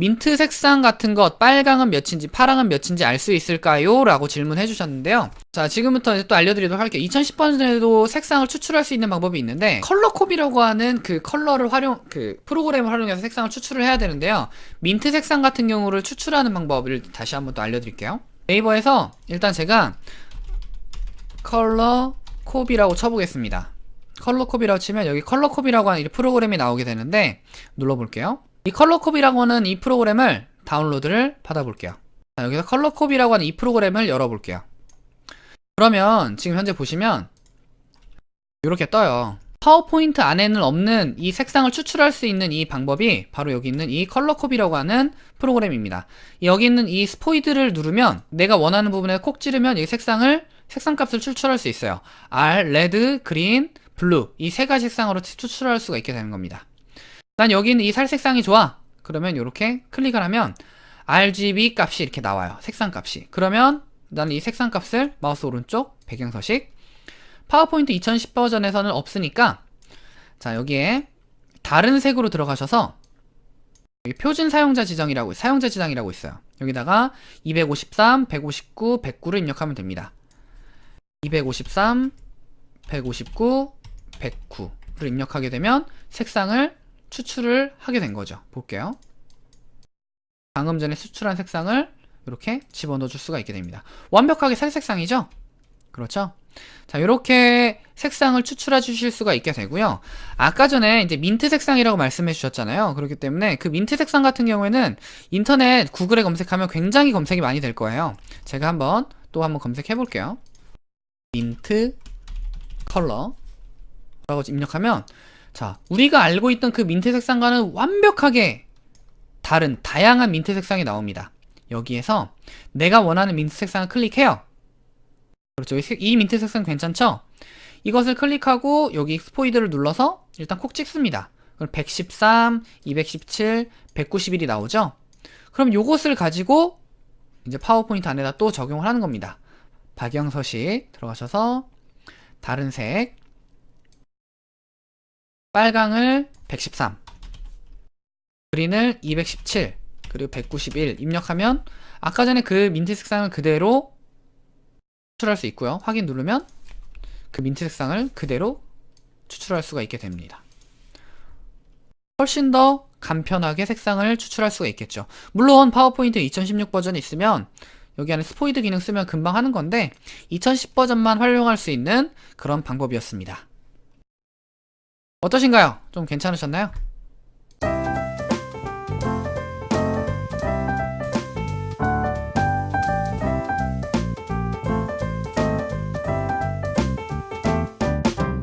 민트 색상 같은 것 빨강은 몇인지 파랑은 몇인지 알 수 있을까요? 라고 질문해 주셨는데요. 자 지금부터 또 알려드리도록 할게요. 2010번에도 색상을 추출할 수 있는 방법이 있는데 ColorCop이라고 하는 그 컬러를 활용 그 프로그램을 활용해서 색상을 추출을 해야 되는데요. 민트 색상 같은 경우를 추출하는 방법을 다시 한번 또 알려드릴게요. 네이버에서 일단 제가 ColorCop이라고 쳐보겠습니다. ColorCop이라고 치면 여기 ColorCop이라고 하는 이 프로그램이 나오게 되는데 눌러볼게요 이 ColorCop이라고 하는 이 프로그램을 다운로드를 받아볼게요. 자, 여기서 ColorCop이라고 하는 이 프로그램을 열어볼게요. 그러면 지금 현재 보시면 이렇게 떠요. 파워포인트 안에는 없는 이 색상을 추출할 수 있는 이 방법이 바로 여기 있는 이 ColorCop이라고 하는 프로그램입니다. 여기 있는 이 스포이드를 누르면 내가 원하는 부분에 콕 찌르면 이 색상을 색상 값을 추출할 수 있어요. R, red, green, blue 이 세 가지 색상으로 추출할 수가 있게 되는 겁니다 난 여기 있는 이 살색상이 좋아. 그러면 이렇게 클릭을 하면 RGB 값이 이렇게 나와요. 색상 값이. 그러면 나는 이 색상 값을 마우스 오른쪽 배경 서식 파워포인트 2010 버전에서는 없으니까 자 여기에 다른 색으로 들어가셔서 여기 표준 사용자 지정이라고 사용자 지정이라고 있어요. 여기다가 253, 159, 109를 입력하면 됩니다. 253, 159, 109를 입력하게 되면 색상을 추출을 하게 된 거죠. 볼게요. 방금 전에 추출한 색상을 이렇게 집어넣어 줄 수가 있게 됩니다. 완벽하게 살 색상이죠? 그렇죠? 자 이렇게 색상을 추출해 주실 수가 있게 되고요. 아까 전에 이제 민트 색상이라고 말씀해 주셨잖아요. 그렇기 때문에 그 민트 색상 같은 경우에는 인터넷 구글에 검색하면 굉장히 검색이 많이 될 거예요. 제가 한번 또 한번 검색해 볼게요. 민트 컬러. 라고 입력하면 자 우리가 알고 있던 그 민트 색상과는 완벽하게 다른 다양한 민트 색상이 나옵니다. 여기에서 내가 원하는 민트 색상을 클릭해요. 그렇죠. 이 민트 색상 괜찮죠? 이것을 클릭하고 여기 스포이드를 눌러서 일단 콕 찍습니다. 그럼 113, 217, 191이 나오죠? 그럼 요것을 가지고 이제 파워포인트 안에다 또 적용을 하는 겁니다. 박영 서식 들어가셔서 다른 색 빨강을 113 그린을 217 그리고 191 입력하면 아까 전에 그 민트 색상을 그대로 추출할 수 있고요. 확인 누르면 그 민트 색상을 그대로 추출할 수가 있게 됩니다. 훨씬 더 간편하게 색상을 추출할 수가 있겠죠. 물론 파워포인트 2016 버전이 있으면 여기 안에 스포이드 기능 쓰면 금방 하는 건데 2010 버전만 활용할 수 있는 그런 방법이었습니다 어떠신가요? 좀 괜찮으셨나요?